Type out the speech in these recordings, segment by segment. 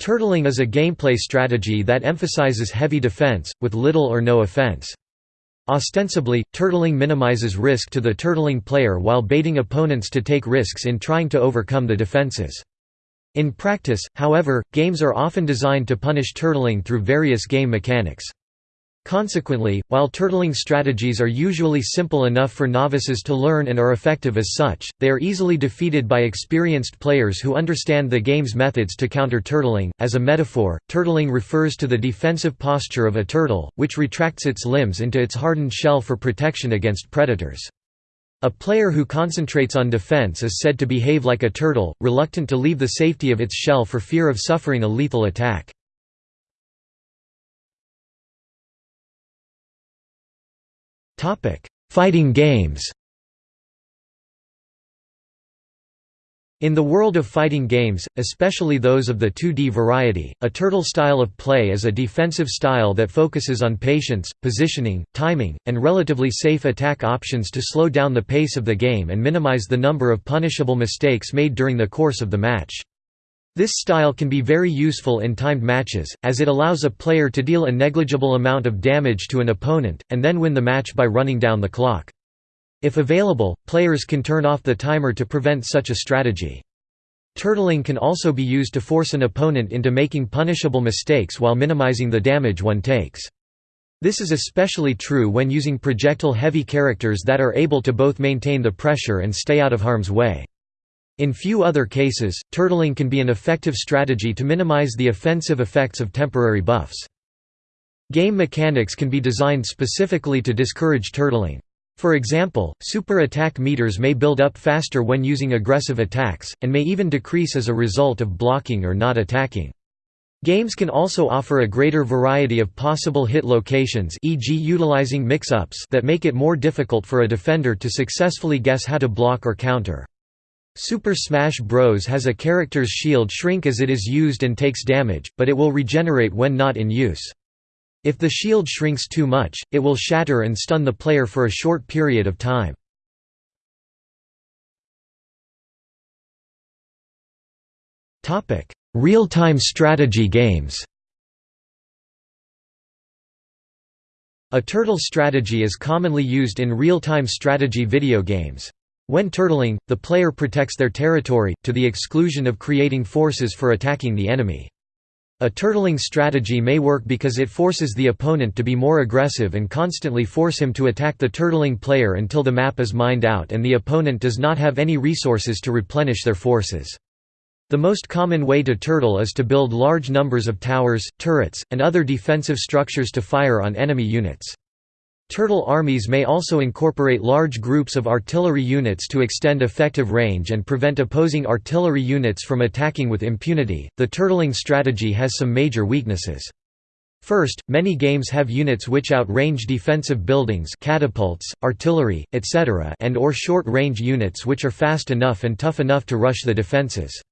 Turtling is a gameplay strategy that emphasizes heavy defense, with little or no offense. Ostensibly, turtling minimizes risk to the turtling player while baiting opponents to take risks in trying to overcome the defenses. In practice, however, games are often designed to punish turtling through various game mechanics. Consequently, while turtling strategies are usually simple enough for novices to learn and are effective as such, they are easily defeated by experienced players who understand the game's methods to counter turtling. As a metaphor, turtling refers to the defensive posture of a turtle, which retracts its limbs into its hardened shell for protection against predators. A player who concentrates on defense is said to behave like a turtle, reluctant to leave the safety of its shell for fear of suffering a lethal attack. Fighting games In the world of fighting games, especially those of the 2D variety, a turtle style of play is a defensive style that focuses on patience, positioning, timing, and relatively safe attack options to slow down the pace of the game and minimize the number of punishable mistakes made during the course of the match. This style can be very useful in timed matches, as it allows a player to deal a negligible amount of damage to an opponent, and then win the match by running down the clock. If available, players can turn off the timer to prevent such a strategy. Turtling can also be used to force an opponent into making punishable mistakes while minimizing the damage one takes. This is especially true when using projectile-heavy characters that are able to both maintain the pressure and stay out of harm's way. In few other cases, turtling can be an effective strategy to minimize the offensive effects of temporary buffs. Game mechanics can be designed specifically to discourage turtling. For example, super attack meters may build up faster when using aggressive attacks, and may even decrease as a result of blocking or not attacking. Games can also offer a greater variety of possible hit locations e.g. utilizing mix-ups that make it more difficult for a defender to successfully guess how to block or counter. Super Smash Bros. has a character's shield shrink as it is used and takes damage, but it will regenerate when not in use. If the shield shrinks too much, it will shatter and stun the player for a short period of time. Real-time strategy games A turtle strategy is commonly used in real-time strategy video games. When turtling, the player protects their territory, to the exclusion of creating forces for attacking the enemy. A turtling strategy may work because it forces the opponent to be more aggressive and constantly force him to attack the turtling player until the map is mined out and the opponent does not have any resources to replenish their forces. The most common way to turtle is to build large numbers of towers, turrets, and other defensive structures to fire on enemy units. Turtle armies may also incorporate large groups of artillery units to extend effective range and prevent opposing artillery units from attacking with impunity. The turtling strategy has some major weaknesses. First, many games have units which outrange defensive buildings catapults, artillery, etc. and or short-range units which are fast enough and tough enough to rush the defenses.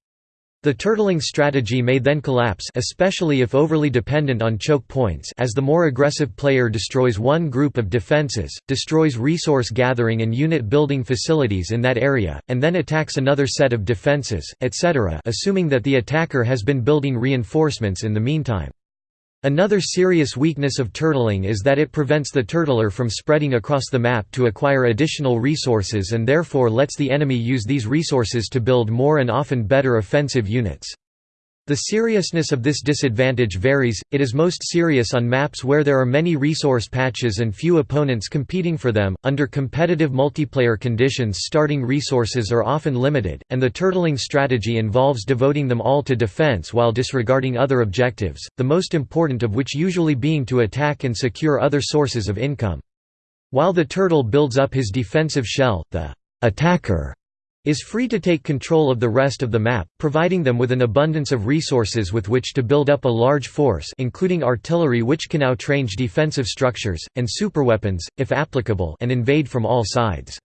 The turtling strategy may then collapse especially if overly dependent on choke points as the more aggressive player destroys one group of defenses, destroys resource gathering and unit building facilities in that area, and then attacks another set of defenses, etc. assuming that the attacker has been building reinforcements in the meantime. Another serious weakness of turtling is that it prevents the turtler from spreading across the map to acquire additional resources and therefore lets the enemy use these resources to build more and often better offensive units. The seriousness of this disadvantage varies, it is most serious on maps where there are many resource patches and few opponents competing for them. Under competitive multiplayer conditions, starting resources are often limited, and the turtling strategy involves devoting them all to defense while disregarding other objectives, the most important of which usually being to attack and secure other sources of income. While the turtle builds up his defensive shell, the attacker is free to take control of the rest of the map, providing them with an abundance of resources with which to build up a large force including artillery which can outrange defensive structures, and superweapons, if applicable and invade from all sides.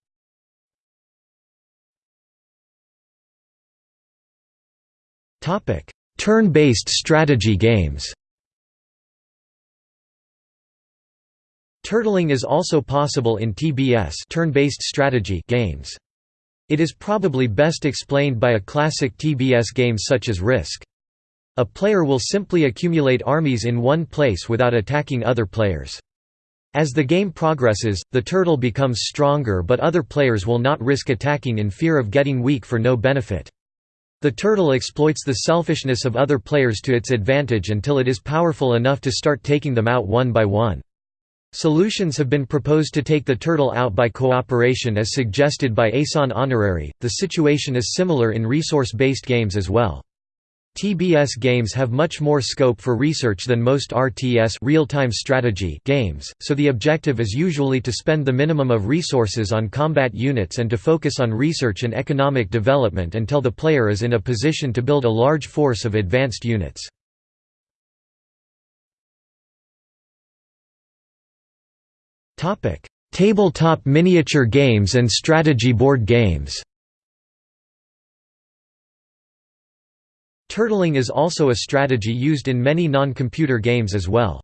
Turn-based strategy games Turtling is also possible in TBS turn-based strategy games. It is probably best explained by a classic TBS game such as Risk. A player will simply accumulate armies in one place without attacking other players. As the game progresses, the turtle becomes stronger but other players will not risk attacking in fear of getting weak for no benefit. The turtle exploits the selfishness of other players to its advantage until it is powerful enough to start taking them out one by one. Solutions have been proposed to take the turtle out by cooperation as suggested by Asan Honorary. The situation is similar in resource-based games as well. TBS games have much more scope for research than most RTS real-time strategy games, so the objective is usually to spend the minimum of resources on combat units and to focus on research and economic development until the player is in a position to build a large force of advanced units. Tabletop miniature games and strategy board games Turtling is also a strategy used in many non-computer games as well.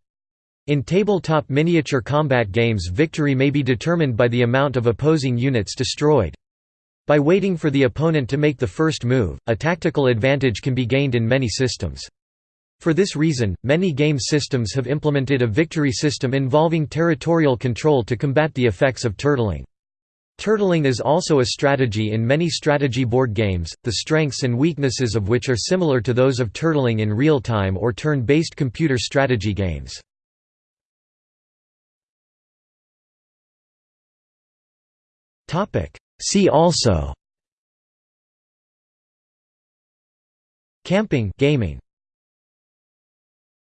In tabletop miniature combat games victory may be determined by the amount of opposing units destroyed. By waiting for the opponent to make the first move, a tactical advantage can be gained in many systems. For this reason, many game systems have implemented a victory system involving territorial control to combat the effects of turtling. Turtling is also a strategy in many strategy board games, the strengths and weaknesses of which are similar to those of turtling in real-time or turn-based computer strategy games. See also Camping gaming